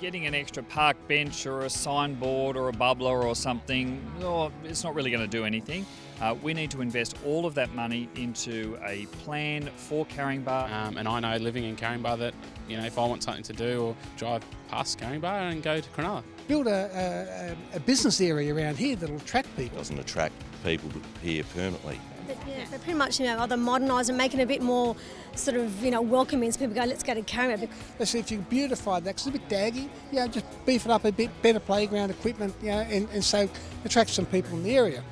getting an extra park bench or a signboard or a bubbler or something, oh, it's not really going to do anything. Uh, we need to invest all of that money into a plan for Caringbah. Um, and I know living in Caringbah that, you know, if I want something to do or drive past Caringbah and go to Cronulla. Build a, a, a business area around here that'll attract people. It doesn't attract people here permanently. But, yeah, they're pretty much, you know, either modernise and make it a bit more sort of, you know, welcoming so people go, let's go to Caringbah. Let's see if you can beautify that 'cause it's a bit daggy. You know, just beef it up a bit, better playground equipment, you know, and, and so attract some people in the area.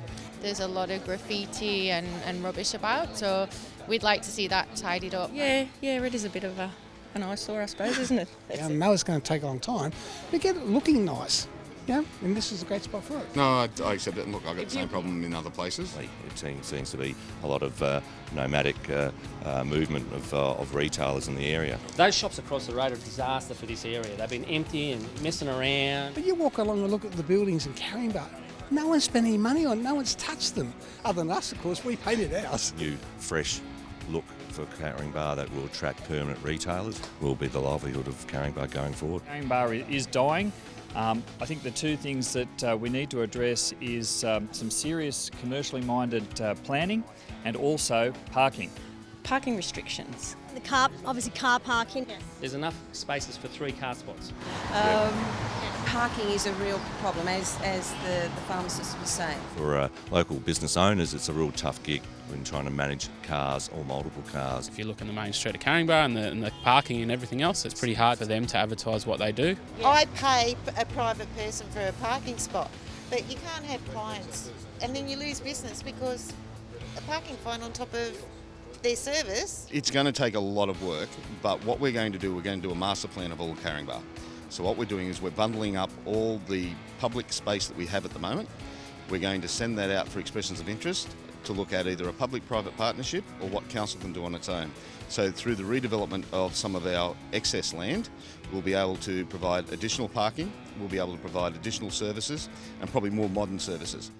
There's a lot of graffiti and, and rubbish about, so we'd like to see that tidied up. Yeah, yeah, it is a bit of a, an eyesore, I suppose, isn't it? I know it's going to take a long time, but get it looking nice. Yeah, and this is a great spot for it. No, I, I accept it. And look, I've got the same problem in other places. It seems, seems to be a lot of uh, nomadic uh, uh, movement of, uh, of retailers in the area. Those shops across the road are a disaster for this area. They've been empty and messing around. But you walk along and look at the buildings in Caringbah, no one's spent any money on, no one's touched them. Other than us, of course, we painted ours. A new, fresh look for Caringbah that will attract permanent retailers will be the livelihood of Caringbah going forward. Caringbah is dying. Um, I think the two things that uh, we need to address is um, some serious commercially minded uh, planning and also parking. Parking restrictions. The car, obviously car parking. There's enough spaces for three car spots. Um, parking is a real problem, as, as the, the pharmacist was saying. For uh, local business owners, it's a real tough gig when trying to manage cars or multiple cars. If you look in the main street of Caringbah and the, and the parking and everything else, it's pretty hard for them to advertise what they do. I pay a private person for a parking spot, but you can't have clients and then you lose business because a parking fine on top of their service. It's going to take a lot of work, but what we're going to do, we're going to do a master plan of all of Caringbah. So what we're doing is we're bundling up all the public space that we have at the moment. We're going to send that out for expressions of interest to look at either a public-private partnership or what council can do on its own. So through the redevelopment of some of our excess land, we'll be able to provide additional parking, we'll be able to provide additional services and probably more modern services.